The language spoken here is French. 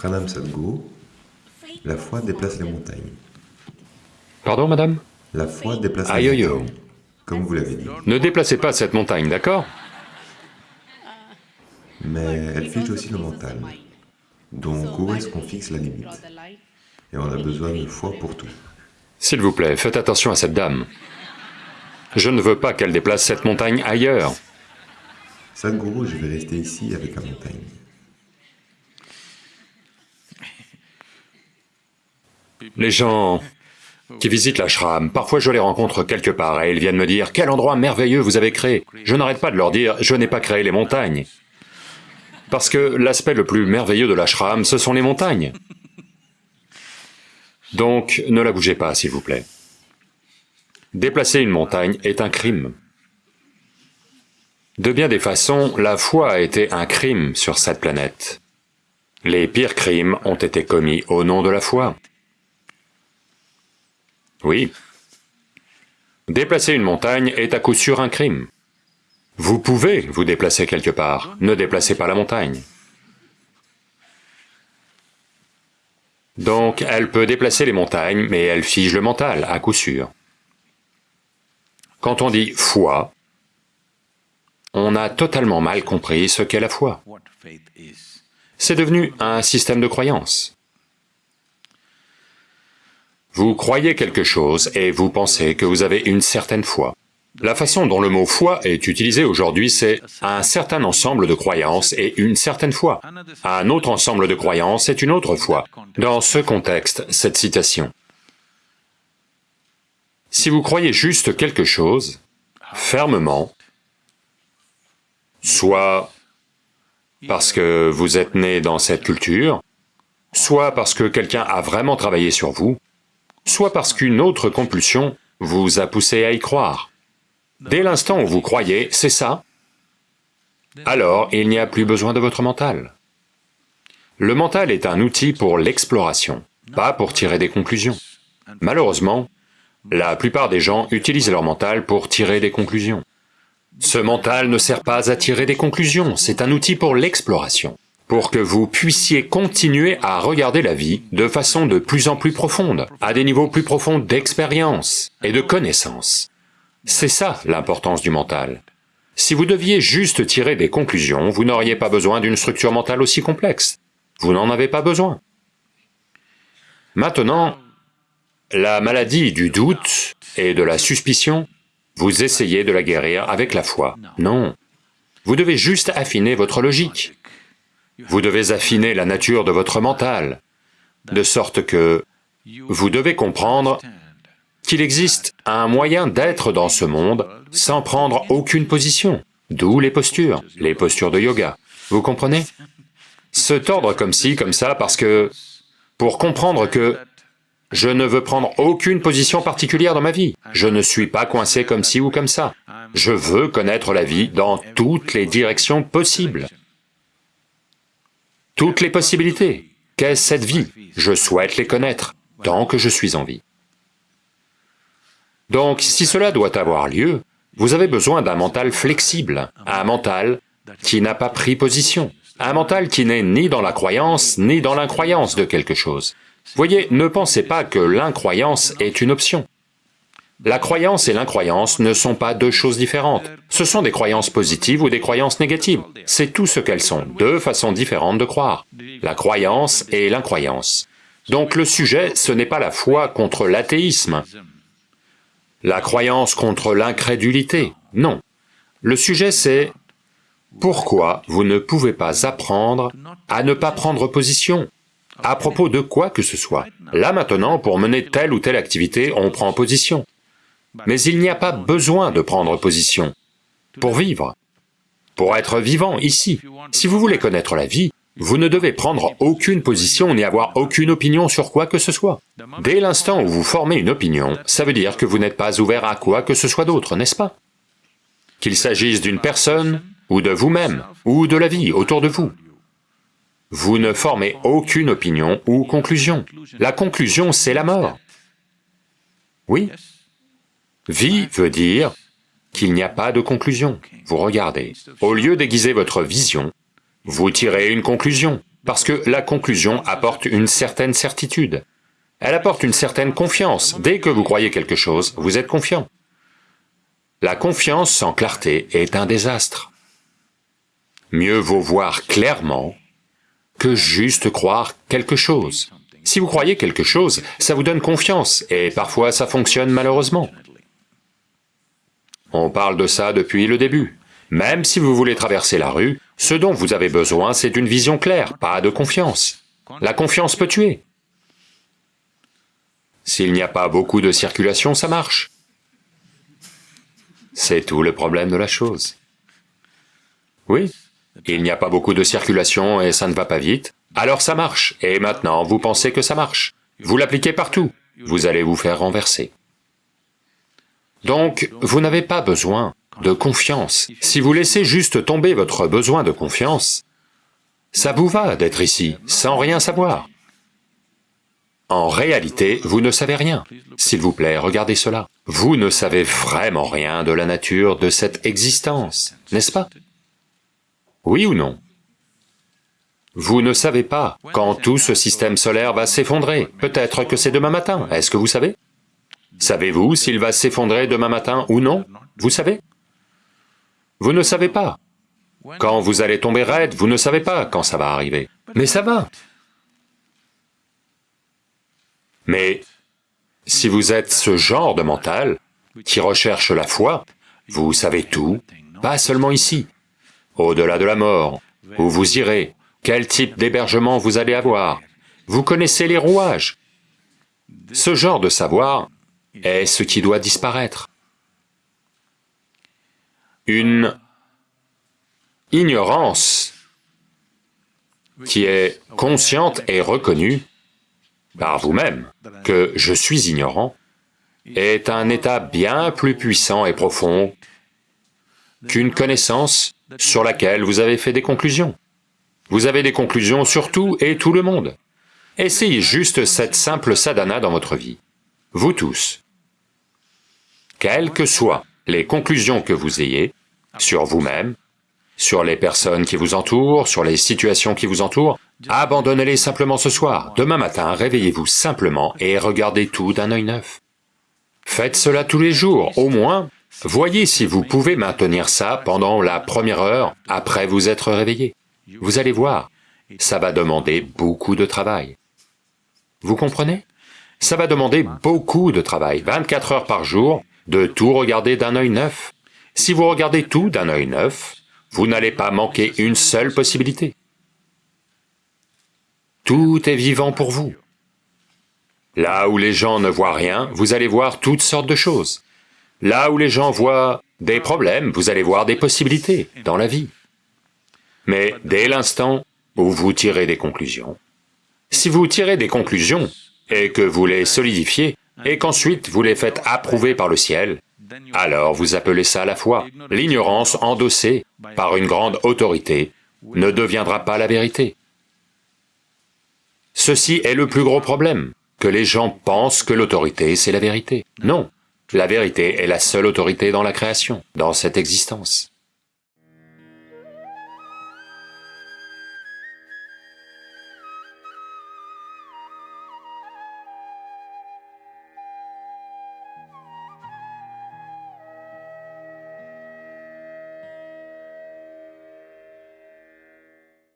Pranam Sadhguru, la foi déplace les montagnes. Pardon, madame? La foi déplace les montagnes, comme vous l'avez dit. Ne déplacez pas cette montagne, d'accord? Mais elle fige aussi le mental. Donc où est-ce qu'on fixe la limite? Et on a besoin de foi pour tout. S'il vous plaît, faites attention à cette dame. Je ne veux pas qu'elle déplace cette montagne ailleurs. Sadhguru, je vais rester ici avec la montagne. Les gens qui visitent l'ashram, parfois je les rencontre quelque part et ils viennent me dire « Quel endroit merveilleux vous avez créé !» Je n'arrête pas de leur dire « Je n'ai pas créé les montagnes. » Parce que l'aspect le plus merveilleux de l'ashram, ce sont les montagnes. Donc, ne la bougez pas, s'il vous plaît. Déplacer une montagne est un crime. De bien des façons, la foi a été un crime sur cette planète. Les pires crimes ont été commis au nom de la foi. Oui. Déplacer une montagne est à coup sûr un crime. Vous pouvez vous déplacer quelque part, ne déplacez pas la montagne. Donc, elle peut déplacer les montagnes, mais elle fige le mental, à coup sûr. Quand on dit foi, on a totalement mal compris ce qu'est la foi. C'est devenu un système de croyance. Vous croyez quelque chose et vous pensez que vous avez une certaine foi. La façon dont le mot foi est utilisé aujourd'hui, c'est un certain ensemble de croyances et une certaine foi. Un autre ensemble de croyances est une autre foi. Dans ce contexte, cette citation. Si vous croyez juste quelque chose, fermement, soit parce que vous êtes né dans cette culture, soit parce que quelqu'un a vraiment travaillé sur vous, soit parce qu'une autre compulsion vous a poussé à y croire. Dès l'instant où vous croyez, c'est ça, alors il n'y a plus besoin de votre mental. Le mental est un outil pour l'exploration, pas pour tirer des conclusions. Malheureusement, la plupart des gens utilisent leur mental pour tirer des conclusions. Ce mental ne sert pas à tirer des conclusions, c'est un outil pour l'exploration, pour que vous puissiez continuer à regarder la vie de façon de plus en plus profonde, à des niveaux plus profonds d'expérience et de connaissance. C'est ça l'importance du mental. Si vous deviez juste tirer des conclusions, vous n'auriez pas besoin d'une structure mentale aussi complexe. Vous n'en avez pas besoin. Maintenant, la maladie du doute et de la suspicion, vous essayez de la guérir avec la foi. Non. Vous devez juste affiner votre logique. Vous devez affiner la nature de votre mental, de sorte que vous devez comprendre qu'il existe un moyen d'être dans ce monde sans prendre aucune position, d'où les postures, les postures de yoga. Vous comprenez? Se tordre comme ci, comme ça, parce que... pour comprendre que je ne veux prendre aucune position particulière dans ma vie. Je ne suis pas coincé comme ci ou comme ça. Je veux connaître la vie dans toutes les directions possibles. Toutes les possibilités. Qu'est-ce cette vie? Je souhaite les connaître, tant que je suis en vie. Donc, si cela doit avoir lieu, vous avez besoin d'un mental flexible, un mental qui n'a pas pris position, un mental qui n'est ni dans la croyance, ni dans l'incroyance de quelque chose. Voyez, ne pensez pas que l'incroyance est une option. La croyance et l'incroyance ne sont pas deux choses différentes. Ce sont des croyances positives ou des croyances négatives. C'est tout ce qu'elles sont, deux façons différentes de croire. La croyance et l'incroyance. Donc le sujet, ce n'est pas la foi contre l'athéisme, la croyance contre l'incrédulité, non. Le sujet c'est pourquoi vous ne pouvez pas apprendre à ne pas prendre position? À propos de quoi que ce soit. Là maintenant, pour mener telle ou telle activité, on prend position. Mais il n'y a pas besoin de prendre position pour vivre, pour être vivant ici. Si vous voulez connaître la vie, vous ne devez prendre aucune position ni avoir aucune opinion sur quoi que ce soit. Dès l'instant où vous formez une opinion, ça veut dire que vous n'êtes pas ouvert à quoi que ce soit d'autre, n'est-ce pas? Qu'il s'agisse d'une personne, ou de vous-même, ou de la vie autour de vous. Vous ne formez aucune opinion ou conclusion. La conclusion, c'est la mort. Oui? Vie veut dire qu'il n'y a pas de conclusion. Vous regardez. Au lieu d'aiguiser votre vision, vous tirez une conclusion. Parce que la conclusion apporte une certaine certitude. Elle apporte une certaine confiance. Dès que vous croyez quelque chose, vous êtes confiant. La confiance sans clarté est un désastre. Mieux vaut voir clairement que juste croire quelque chose. Si vous croyez quelque chose, ça vous donne confiance, et parfois ça fonctionne malheureusement. On parle de ça depuis le début. Même si vous voulez traverser la rue, ce dont vous avez besoin, c'est d'une vision claire, pas de confiance. La confiance peut tuer. S'il n'y a pas beaucoup de circulation, ça marche. C'est tout le problème de la chose. Oui, il n'y a pas beaucoup de circulation et ça ne va pas vite, alors ça marche, et maintenant vous pensez que ça marche. Vous l'appliquez partout, vous allez vous faire renverser. Donc, vous n'avez pas besoin de confiance. Si vous laissez juste tomber votre besoin de confiance, ça vous va d'être ici, sans rien savoir. En réalité, vous ne savez rien. S'il vous plaît, regardez cela. Vous ne savez vraiment rien de la nature de cette existence, n'est-ce pas? Oui ou non? Vous ne savez pas quand tout ce système solaire va s'effondrer. Peut-être que c'est demain matin, est-ce que vous savez? Savez-vous s'il va s'effondrer demain matin ou non? Vous savez? Vous ne savez pas. Quand vous allez tomber raide, vous ne savez pas quand ça va arriver. Mais ça va. Mais si vous êtes ce genre de mental qui recherche la foi, vous savez tout, pas seulement ici, au-delà de la mort, où vous irez, quel type d'hébergement vous allez avoir, vous connaissez les rouages. Ce genre de savoir est ce qui doit disparaître. Une ignorance qui est consciente et reconnue par vous-même que je suis ignorant est un état bien plus puissant et profond qu'une connaissance sur laquelle vous avez fait des conclusions. Vous avez des conclusions sur tout et tout le monde. Essayez juste cette simple sadhana dans votre vie vous tous, quelles que soient les conclusions que vous ayez sur vous-même, sur les personnes qui vous entourent, sur les situations qui vous entourent, abandonnez-les simplement ce soir. Demain matin, réveillez-vous simplement et regardez tout d'un œil neuf. Faites cela tous les jours, au moins, voyez si vous pouvez maintenir ça pendant la première heure après vous être réveillé. Vous allez voir, ça va demander beaucoup de travail. Vous comprenez? Ça va demander beaucoup de travail, 24 heures par jour, de tout regarder d'un œil neuf. Si vous regardez tout d'un œil neuf, vous n'allez pas manquer une seule possibilité. Tout est vivant pour vous. Là où les gens ne voient rien, vous allez voir toutes sortes de choses. Là où les gens voient des problèmes, vous allez voir des possibilités dans la vie. Mais dès l'instant où vous tirez des conclusions, si vous tirez des conclusions et que vous les solidifiez, et qu'ensuite vous les faites approuver par le ciel, alors vous appelez ça la foi. L'ignorance endossée par une grande autorité ne deviendra pas la vérité. Ceci est le plus gros problème, que les gens pensent que l'autorité c'est la vérité. Non, la vérité est la seule autorité dans la création, dans cette existence.